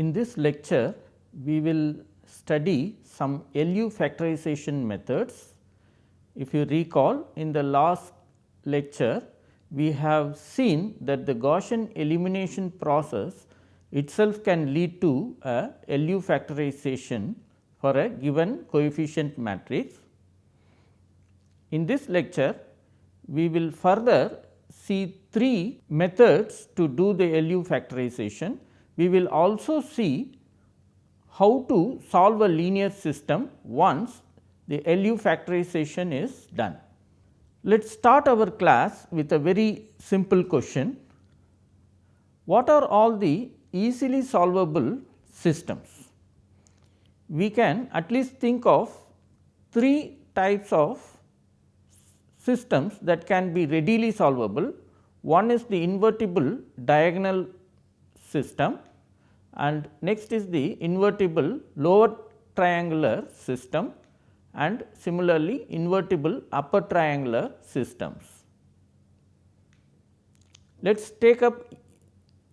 In this lecture we will study some LU factorization methods. If you recall in the last lecture we have seen that the Gaussian elimination process itself can lead to a LU factorization for a given coefficient matrix. In this lecture we will further see three methods to do the LU factorization. We will also see how to solve a linear system once the LU factorization is done. Let us start our class with a very simple question. What are all the easily solvable systems? We can at least think of three types of systems that can be readily solvable. One is the invertible diagonal system and next is the invertible lower triangular system and similarly invertible upper triangular systems. Let us take up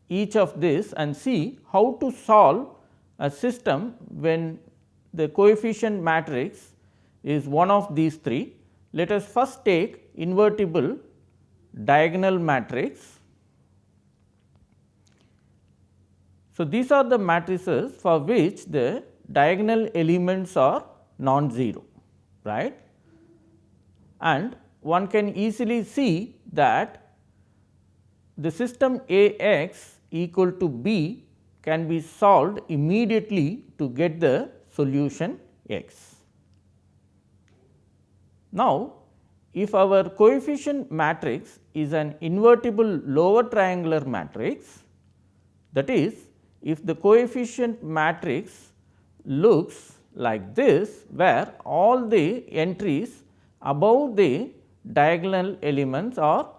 each of this and see how to solve a system when the coefficient matrix is one of these three. Let us first take invertible diagonal matrix. So, these are the matrices for which the diagonal elements are non-zero, right. And one can easily see that the system A x equal to B can be solved immediately to get the solution x. Now, if our coefficient matrix is an invertible lower triangular matrix that is if the coefficient matrix looks like this where all the entries above the diagonal elements are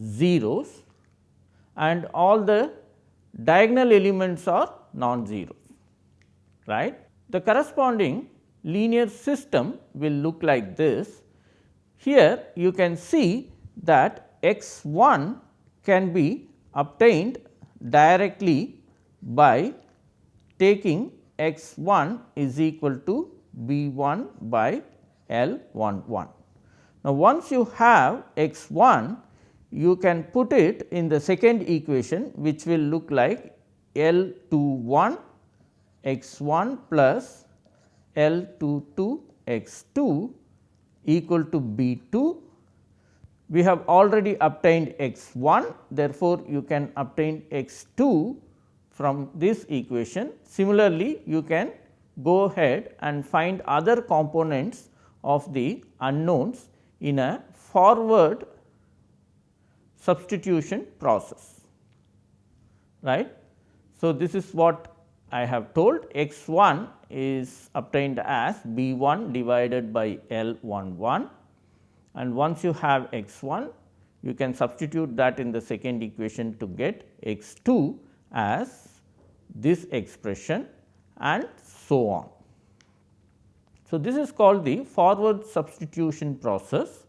zeros and all the diagonal elements are non-zero right. The corresponding linear system will look like this. Here you can see that x 1 can be obtained directly by taking x 1 is equal to b 1 by L 1 1. Now, once you have x 1 you can put it in the second equation which will look like L 2 1 x 1 plus L 2 2 x 2 equal to B 2. We have already obtained x 1 therefore, you can obtain x 2 from this equation. Similarly, you can go ahead and find other components of the unknowns in a forward substitution process right. So, this is what I have told x 1 is obtained as b 1 divided by L 1 1 and once you have x 1 you can substitute that in the second equation to get x 2 as this expression and so on. So, this is called the forward substitution process.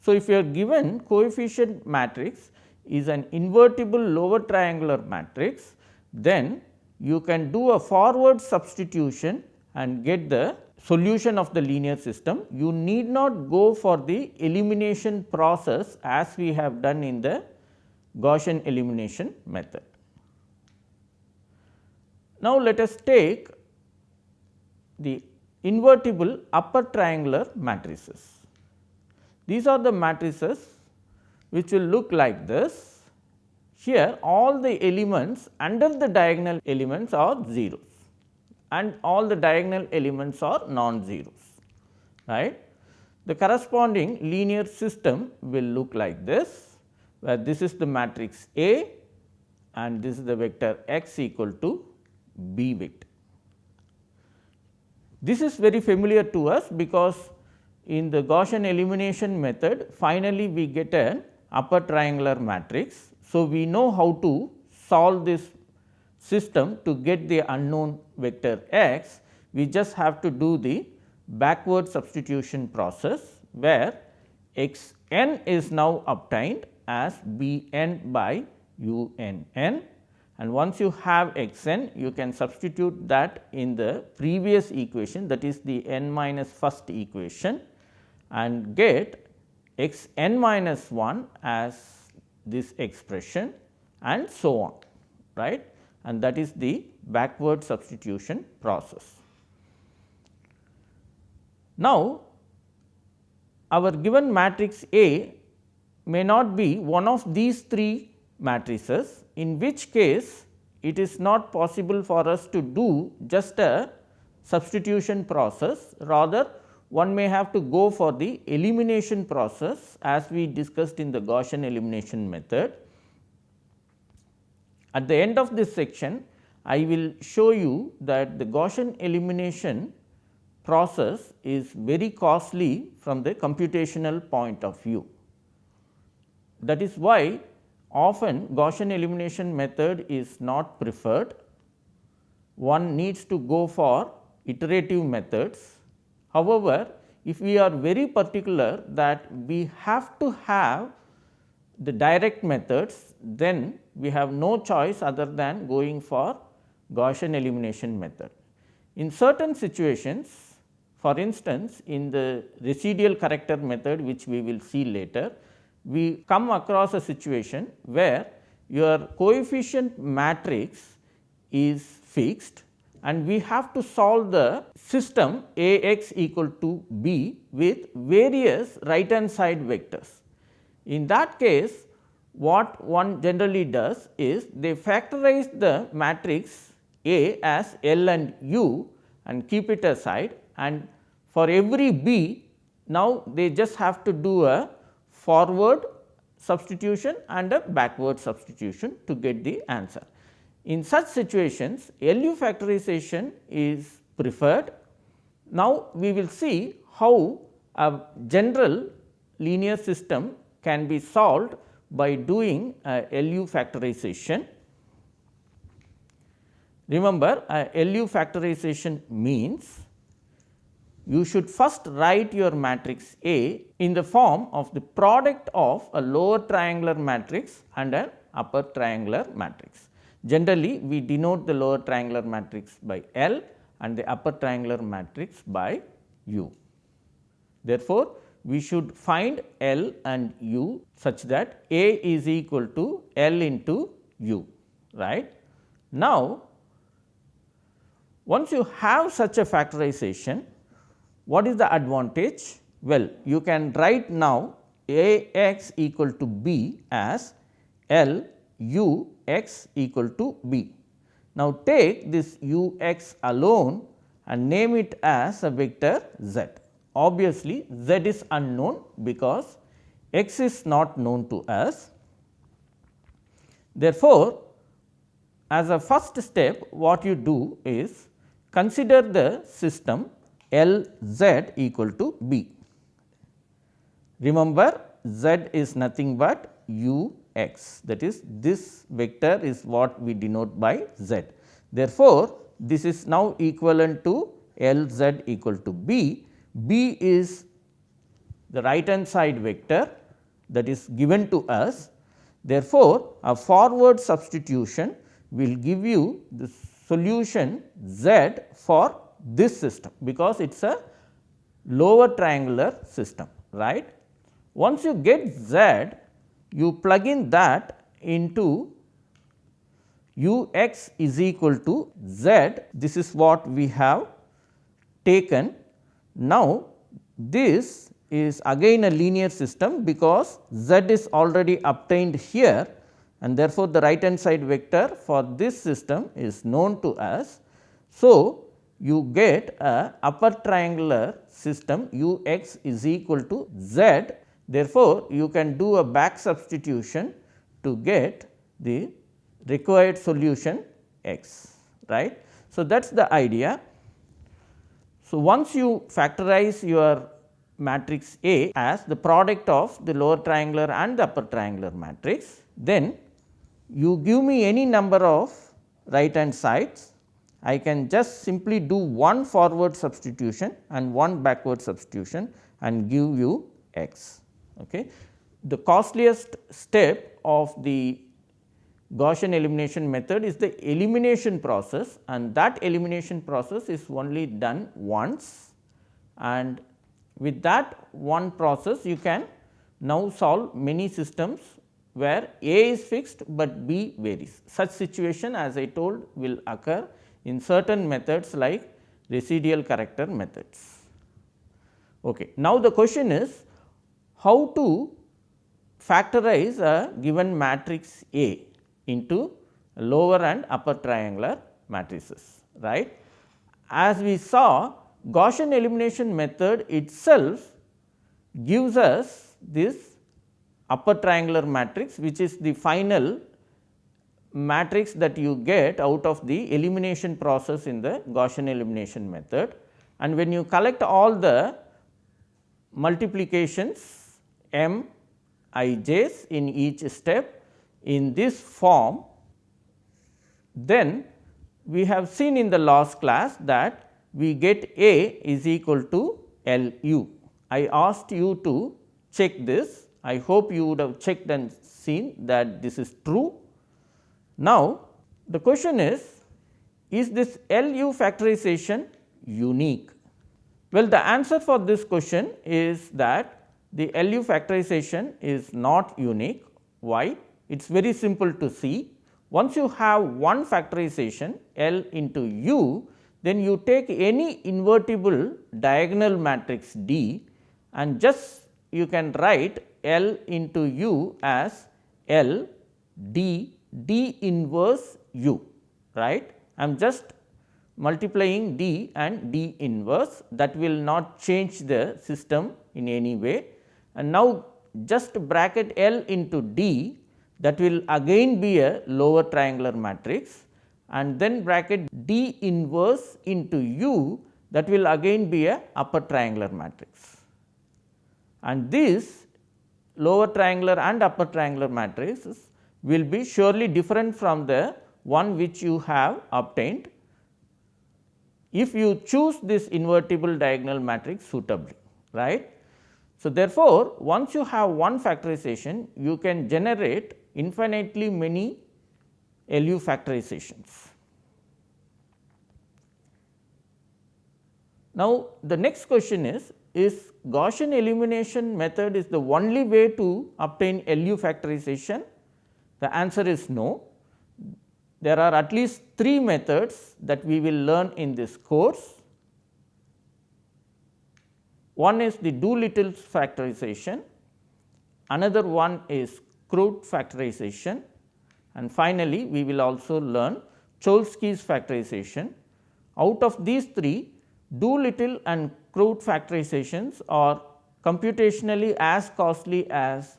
So, if you are given coefficient matrix is an invertible lower triangular matrix, then you can do a forward substitution and get the solution of the linear system. You need not go for the elimination process as we have done in the Gaussian elimination method. Now, let us take the invertible upper triangular matrices. These are the matrices which will look like this here all the elements under the diagonal elements are zeros and all the diagonal elements are non-zeros right. The corresponding linear system will look like this where this is the matrix A and this is the vector x equal to B vector. This is very familiar to us because in the Gaussian elimination method finally we get an upper triangular matrix. So, we know how to solve this system to get the unknown vector x, we just have to do the backward substitution process where x n is now obtained as b n by u n n and once you have x n you can substitute that in the previous equation that is the n minus first equation and get x n minus 1 as this expression and so on right and that is the backward substitution process. Now, our given matrix A may not be one of these three matrices in which case it is not possible for us to do just a substitution process rather one may have to go for the elimination process as we discussed in the Gaussian elimination method. At the end of this section I will show you that the Gaussian elimination process is very costly from the computational point of view. That is why often Gaussian elimination method is not preferred. One needs to go for iterative methods. However, if we are very particular that we have to have the direct methods, then we have no choice other than going for Gaussian elimination method. In certain situations, for instance, in the residual corrector method which we will see later, we come across a situation where your coefficient matrix is fixed and we have to solve the system A x equal to b with various right hand side vectors. In that case what one generally does is they factorize the matrix A as L and U and keep it aside and for every b now they just have to do a forward substitution and a backward substitution to get the answer. In such situations LU factorization is preferred. Now, we will see how a general linear system can be solved by doing LU factorization. Remember LU factorization means you should first write your matrix A in the form of the product of a lower triangular matrix and an upper triangular matrix. Generally, we denote the lower triangular matrix by L and the upper triangular matrix by U. Therefore, we should find L and U such that A is equal to L into U right. Now, once you have such a factorization what is the advantage? Well, you can write now A x equal to b as L u x equal to b. Now, take this u x alone and name it as a vector z. Obviously, z is unknown because x is not known to us. Therefore, as a first step what you do is consider the system L z equal to b. Remember z is nothing but u x that is this vector is what we denote by z. Therefore, this is now equivalent to L z equal to b, b is the right hand side vector that is given to us. Therefore, a forward substitution will give you the solution z for this system because it is a lower triangular system right. Once you get z you plug in that into u x is equal to z this is what we have taken. Now, this is again a linear system because z is already obtained here and therefore, the right hand side vector for this system is known to us. So, you get a upper triangular system u x is equal to z. Therefore, you can do a back substitution to get the required solution x right. So, that is the idea. So, once you factorize your matrix A as the product of the lower triangular and the upper triangular matrix, then you give me any number of right hand sides I can just simply do one forward substitution and one backward substitution and give you x. Okay. The costliest step of the Gaussian elimination method is the elimination process and that elimination process is only done once and with that one process you can now solve many systems where A is fixed, but B varies. Such situation as I told will occur in certain methods like residual corrector methods. Okay. Now, the question is how to factorize a given matrix A into lower and upper triangular matrices right. As we saw Gaussian elimination method itself gives us this upper triangular matrix which is the final matrix that you get out of the elimination process in the Gaussian elimination method. And when you collect all the multiplications m i j's in each step in this form, then we have seen in the last class that we get A is equal to L u. I asked you to check this. I hope you would have checked and seen that this is true. Now, the question is, is this LU factorization unique? Well, the answer for this question is that the LU factorization is not unique. Why? It is very simple to see. Once you have one factorization L into U, then you take any invertible diagonal matrix D and just you can write L into U as L D D inverse U right. I am just multiplying D and D inverse that will not change the system in any way and now just bracket L into D that will again be a lower triangular matrix and then bracket D inverse into U that will again be a upper triangular matrix. And this lower triangular and upper triangular matrices will be surely different from the one which you have obtained if you choose this invertible diagonal matrix suitably right. So, therefore, once you have one factorization you can generate infinitely many LU factorizations. Now, the next question is, is Gaussian elimination method is the only way to obtain LU factorization? The answer is no. There are at least three methods that we will learn in this course. One is the Doolittle's factorization, another one is Crout factorization and finally, we will also learn Cholesky's factorization. Out of these three, Doolittle and Crout factorizations are computationally as costly as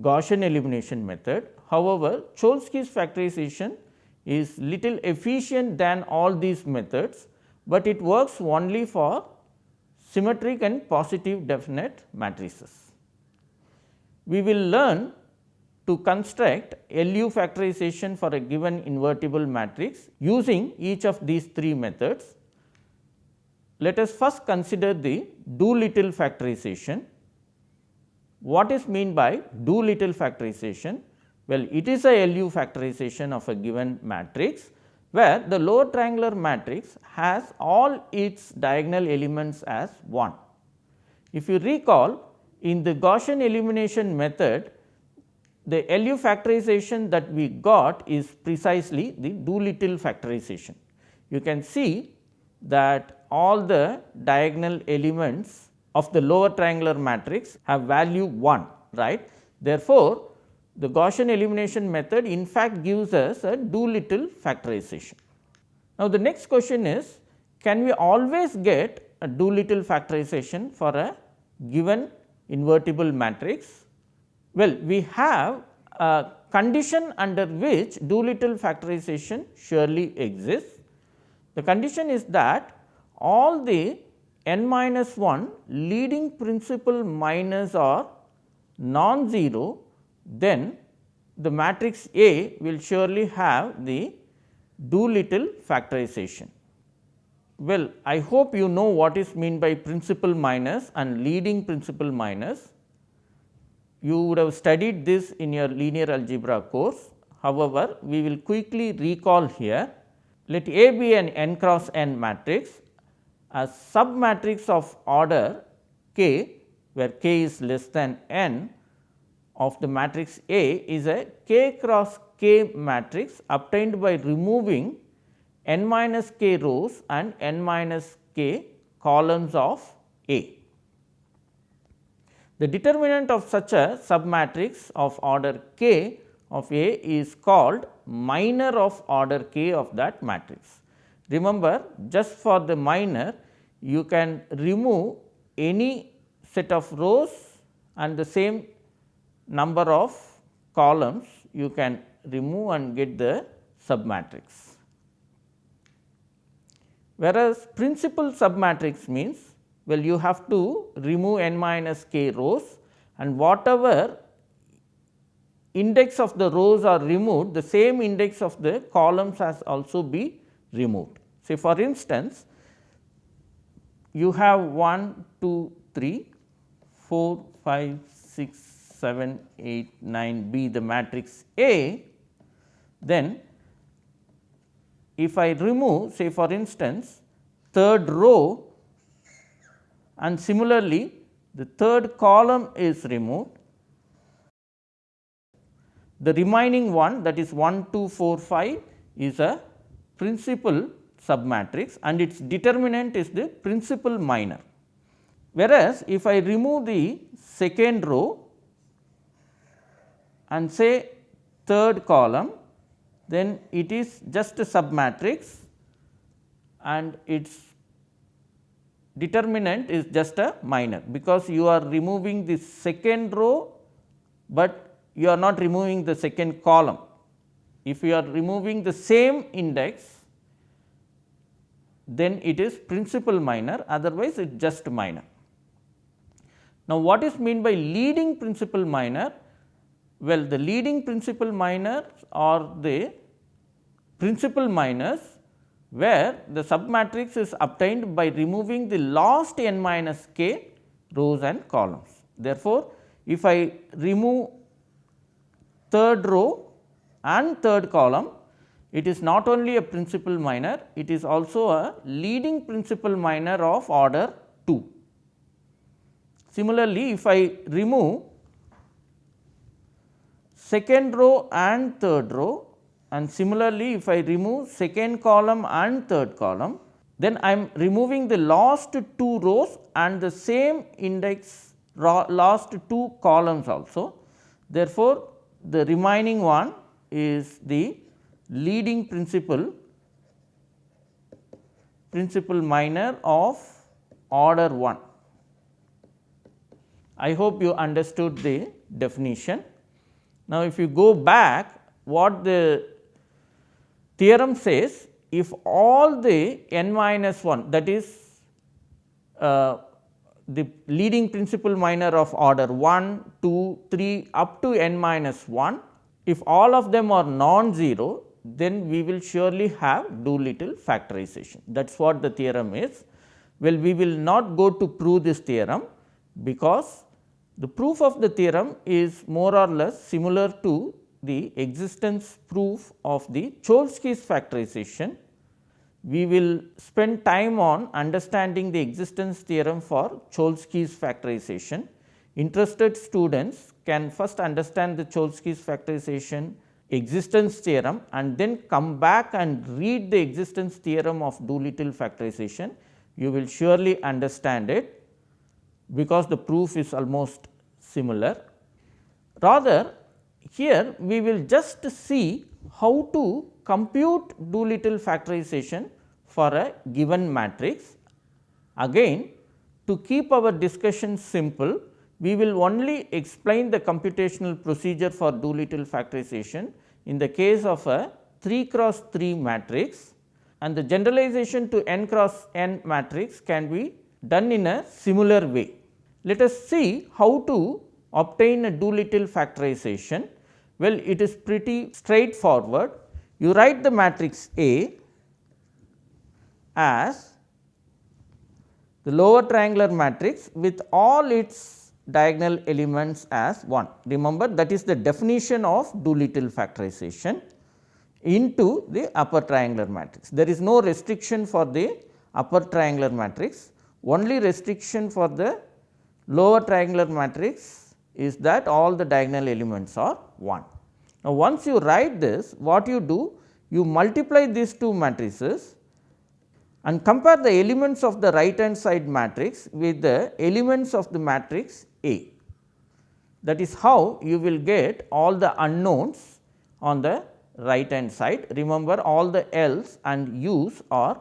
Gaussian elimination method. However, Cholesky's factorization is little efficient than all these methods, but it works only for symmetric and positive definite matrices. We will learn to construct LU factorization for a given invertible matrix using each of these three methods. Let us first consider the Doolittle factorization. What is mean by Doolittle factorization? Well, it is a LU factorization of a given matrix, where the lower triangular matrix has all its diagonal elements as 1. If you recall in the Gaussian elimination method, the LU factorization that we got is precisely the Doolittle factorization. You can see that all the diagonal elements of the lower triangular matrix have value 1 right. Therefore, the Gaussian elimination method in fact gives us a Doolittle factorization. Now, the next question is can we always get a Doolittle factorization for a given invertible matrix well, we have a condition under which Doolittle factorization surely exists. The condition is that all the n minus 1 leading principal minors are non-zero, then the matrix A will surely have the Doolittle factorization. Well, I hope you know what is mean by principal minors and leading principal minors you would have studied this in your linear algebra course. However, we will quickly recall here let A be an n cross n matrix a submatrix of order k where k is less than n of the matrix A is a k cross k matrix obtained by removing n minus k rows and n minus k columns of A. The determinant of such a submatrix of order k of A is called minor of order k of that matrix. Remember just for the minor you can remove any set of rows and the same number of columns you can remove and get the submatrix. Whereas, principal submatrix means well you have to remove n minus k rows and whatever index of the rows are removed the same index of the columns has also be removed. Say for instance, you have 1, 2, 3, 4, 5, 6, 7, 8, 9 be the matrix A, then if I remove say for instance, third row and similarly the third column is removed, the remaining one that is 1, 2, 4, 5 is a principal submatrix and its determinant is the principal minor. Whereas, if I remove the second row and say third column then it is just a submatrix and its determinant is just a minor because you are removing the second row, but you are not removing the second column. If you are removing the same index then it is principal minor otherwise it is just minor. Now, what is mean by leading principal minor? Well, the leading principal minors are the principal minors where the submatrix is obtained by removing the last n minus k rows and columns. Therefore, if I remove third row and third column, it is not only a principal minor, it is also a leading principal minor of order 2. Similarly, if I remove second row and third row and similarly if I remove second column and third column then I am removing the last two rows and the same index last two columns also. Therefore, the remaining one is the leading principal principal minor of order 1. I hope you understood the definition. Now, if you go back what the theorem says if all the n minus 1 that is uh, the leading principal minor of order 1, 2, 3 up to n minus 1, if all of them are non-zero then we will surely have Doolittle factorization that is what the theorem is. Well, we will not go to prove this theorem because the proof of the theorem is more or less similar to the existence proof of the Cholesky's factorization. We will spend time on understanding the existence theorem for Cholesky's factorization. Interested students can first understand the Cholesky's factorization existence theorem and then come back and read the existence theorem of Doolittle factorization. You will surely understand it because the proof is almost similar. Rather here we will just see how to compute Doolittle factorization for a given matrix. Again to keep our discussion simple, we will only explain the computational procedure for Doolittle factorization in the case of a 3 cross 3 matrix and the generalization to n cross n matrix can be done in a similar way. Let us see how to obtain a Doolittle factorization. Well, it is pretty straightforward. You write the matrix A as the lower triangular matrix with all its diagonal elements as 1. Remember that is the definition of Doolittle factorization into the upper triangular matrix. There is no restriction for the upper triangular matrix, only restriction for the lower triangular matrix is that all the diagonal elements are 1. Now, once you write this what you do you multiply these two matrices and compare the elements of the right hand side matrix with the elements of the matrix A. That is how you will get all the unknowns on the right hand side. Remember all the L's and U's are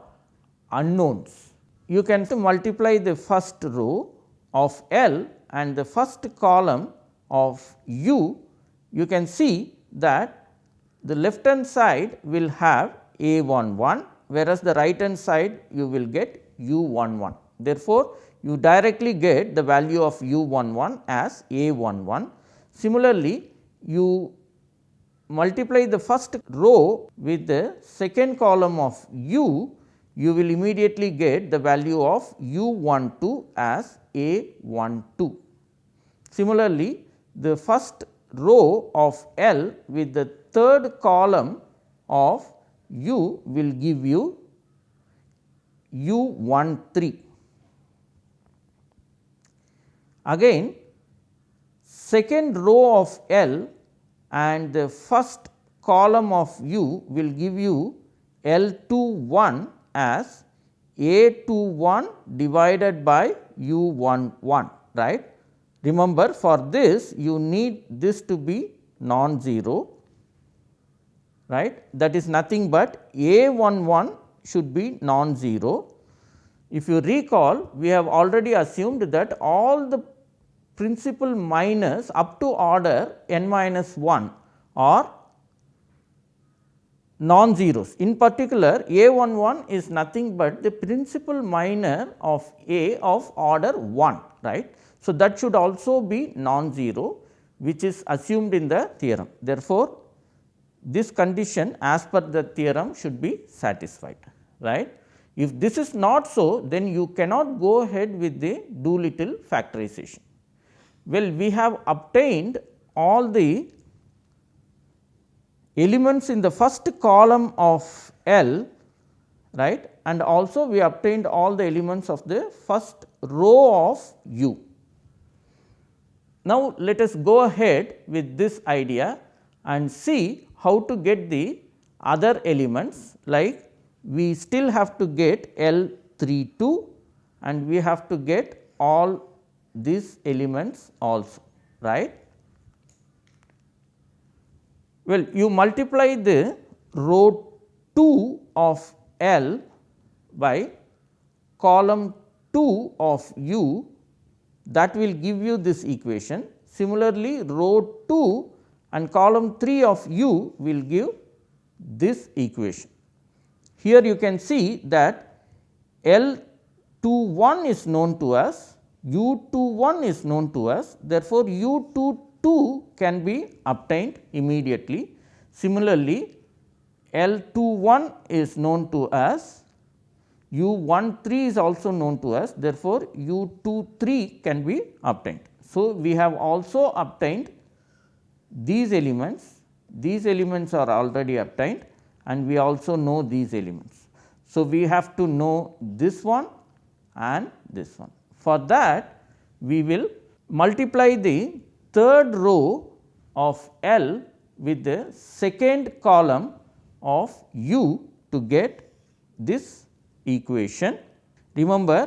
unknowns. You can multiply the first row of L and the first column of U, you can see that the left hand side will have A 1 1, whereas the right hand side you will get U 1 1. Therefore, you directly get the value of U 1 1 as A 1 1. Similarly, you multiply the first row with the second column of u, you will immediately get the value of u 1 2 as a 1 2. Similarly, the first row of L with the third column of u will give you u 1 3. Again second row of L and the first column of u will give you L 2 1 as A 2 1 divided by u 1 1 right. Remember for this you need this to be non-zero right that is nothing but A 1 1 should be non-zero. If you recall we have already assumed that all the principal minors up to order n minus 1 are non-zeros. In particular, A 1 1 is nothing but the principal minor of A of order 1 right. So, that should also be non-zero which is assumed in the theorem. Therefore, this condition as per the theorem should be satisfied right. If this is not so then you cannot go ahead with the Doolittle factorization. Well, we have obtained all the elements in the first column of L right and also we obtained all the elements of the first row of U. Now, let us go ahead with this idea and see how to get the other elements like we still have to get L 3 2 and we have to get all these elements also right. Well, you multiply the row 2 of L by column 2 of U that will give you this equation. Similarly, row 2 and column 3 of U will give this equation. Here you can see that L 2 1 is known to us u 2 1 is known to us therefore, u 2 2 can be obtained immediately. Similarly, L 2 1 is known to us u 1 3 is also known to us therefore, u 2 3 can be obtained. So, we have also obtained these elements, these elements are already obtained and we also know these elements. So, we have to know this one and this one. For that we will multiply the third row of L with the second column of U to get this equation. Remember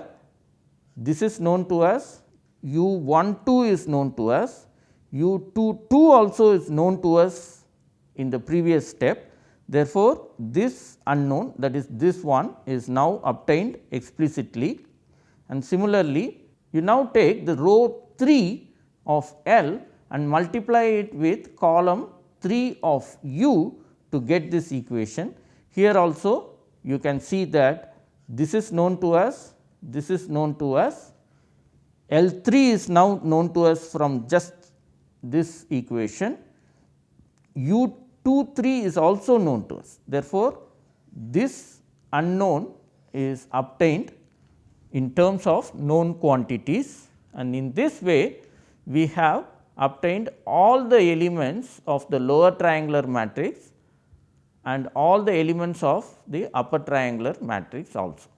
this is known to us u 1 2 is known to us, u 2 2 also is known to us in the previous step. Therefore, this unknown that is this one is now obtained explicitly and similarly you now take the row 3 of L and multiply it with column 3 of U to get this equation. Here also you can see that this is known to us, this is known to us, L 3 is now known to us from just this equation, U 2 3 is also known to us. Therefore, this unknown is obtained in terms of known quantities and in this way we have obtained all the elements of the lower triangular matrix and all the elements of the upper triangular matrix also.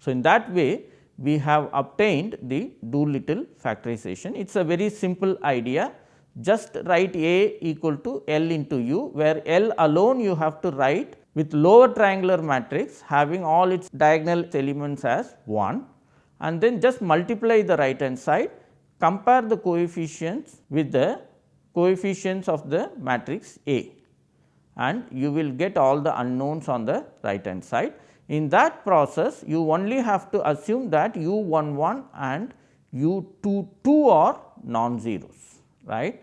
So, in that way we have obtained the Doolittle factorization. It is a very simple idea just write A equal to L into U where L alone you have to write with lower triangular matrix having all its diagonal elements as 1 and then just multiply the right hand side compare the coefficients with the coefficients of the matrix A and you will get all the unknowns on the right hand side. In that process you only have to assume that u 1 1 and u 2 2 are non-zeros right.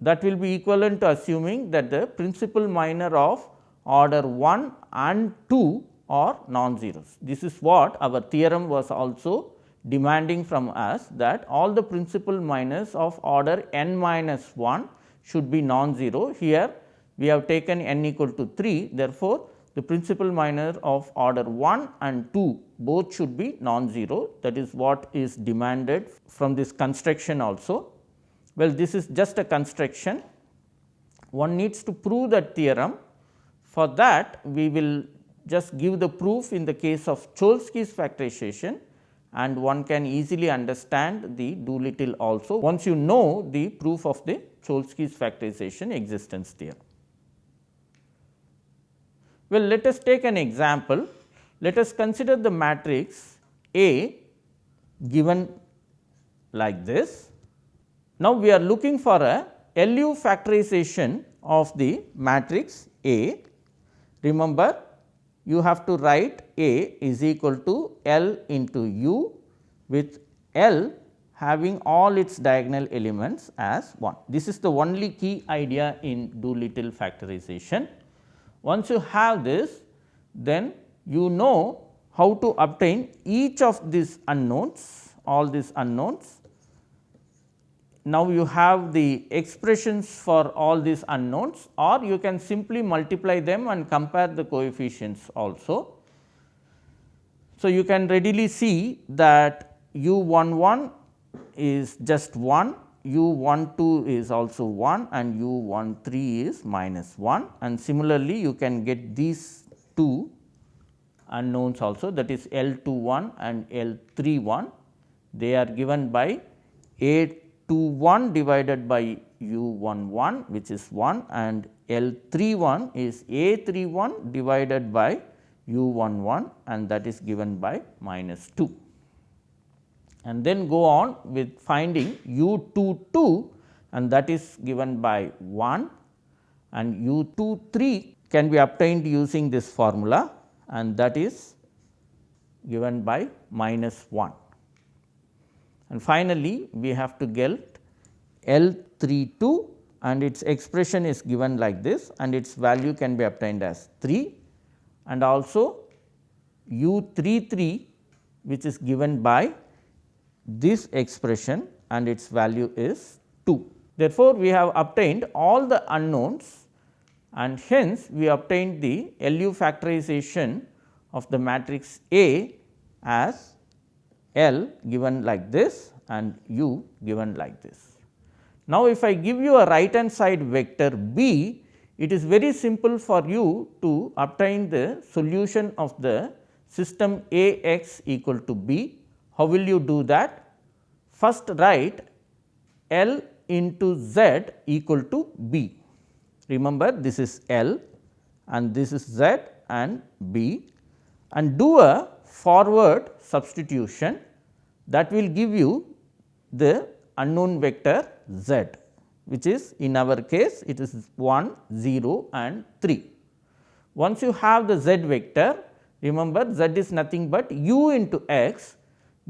That will be equivalent to assuming that the principal minor of order 1 and 2 are non-zeros. This is what our theorem was also demanding from us that all the principal minors of order n minus 1 should be non-zero. Here we have taken n equal to 3. Therefore, the principal minor of order 1 and 2 both should be non-zero that is what is demanded from this construction also. Well, this is just a construction one needs to prove that theorem for that we will just give the proof in the case of Cholesky's factorization and one can easily understand the Doolittle also once you know the proof of the Cholesky's factorization existence theorem. Well, let us take an example. Let us consider the matrix A given like this. Now, we are looking for a LU factorization of the matrix A Remember you have to write A is equal to L into U with L having all its diagonal elements as 1. This is the only key idea in Doolittle factorization. Once you have this then you know how to obtain each of these unknowns all these unknowns now you have the expressions for all these unknowns or you can simply multiply them and compare the coefficients also. So, you can readily see that u 1 1 is just 1, u 1 2 is also 1 and u 1 3 is minus 1 and similarly you can get these two unknowns also that is L 2 1 and L 3 1 they are given by 8 2 1 divided by u 1 1 which is 1 and L 3 1 is A 3 1 divided by u 1 1 and that is given by minus 2. And then go on with finding u 2 2 and that is given by 1 and u 2 3 can be obtained using this formula and that is given by minus 1. And finally, we have to get L 3 2 and its expression is given like this and its value can be obtained as 3 and also u 3 3 which is given by this expression and its value is 2. Therefore, we have obtained all the unknowns and hence we obtained the LU factorization of the matrix A as L given like this and U given like this. Now, if I give you a right hand side vector B, it is very simple for you to obtain the solution of the system A x equal to B. How will you do that? First write L into Z equal to B. Remember this is L and this is Z and B and do a forward substitution that will give you the unknown vector z which is in our case it is 1 0 and 3. Once you have the z vector remember z is nothing but u into x.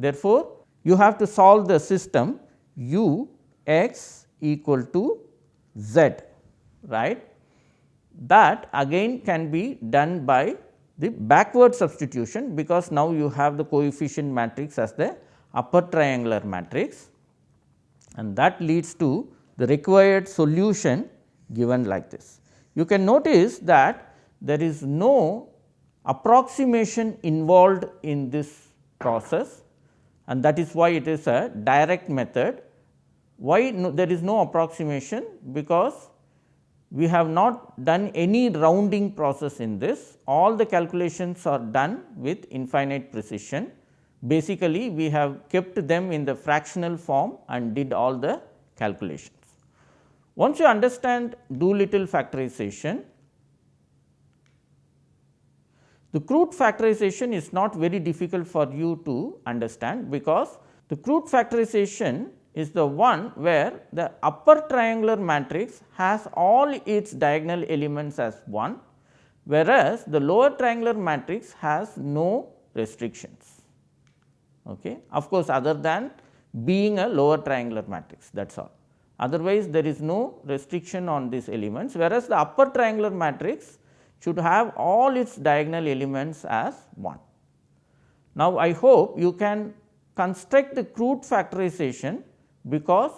Therefore, you have to solve the system u x equal to z right? That again can be done by the backward substitution because now you have the coefficient matrix as the upper triangular matrix. And that leads to the required solution given like this. You can notice that there is no approximation involved in this process and that is why it is a direct method Why no, there is no approximation? Because we have not done any rounding process in this, all the calculations are done with infinite precision. Basically, we have kept them in the fractional form and did all the calculations. Once you understand Doolittle factorization, the Crout factorization is not very difficult for you to understand, because the Crout factorization is the one where the upper triangular matrix has all its diagonal elements as 1, whereas the lower triangular matrix has no restrictions. Okay. Of course, other than being a lower triangular matrix that is all. Otherwise, there is no restriction on these elements, whereas the upper triangular matrix should have all its diagonal elements as 1. Now, I hope you can construct the Crout factorization because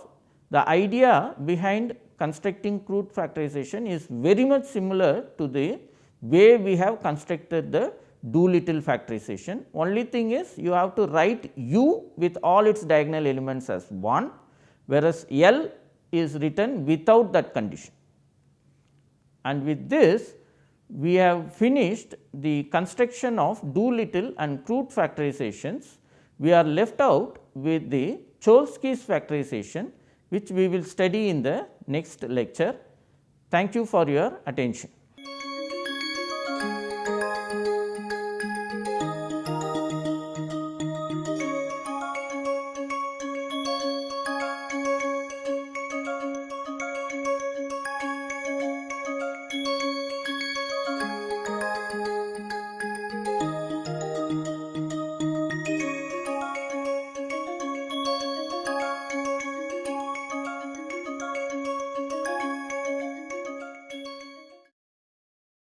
the idea behind constructing Crout factorization is very much similar to the way we have constructed the Doolittle factorization. Only thing is you have to write u with all its diagonal elements as 1, whereas L is written without that condition. And with this we have finished the construction of Doolittle and Crout factorizations. We are left out with the Cholesky's factorization which we will study in the next lecture. Thank you for your attention.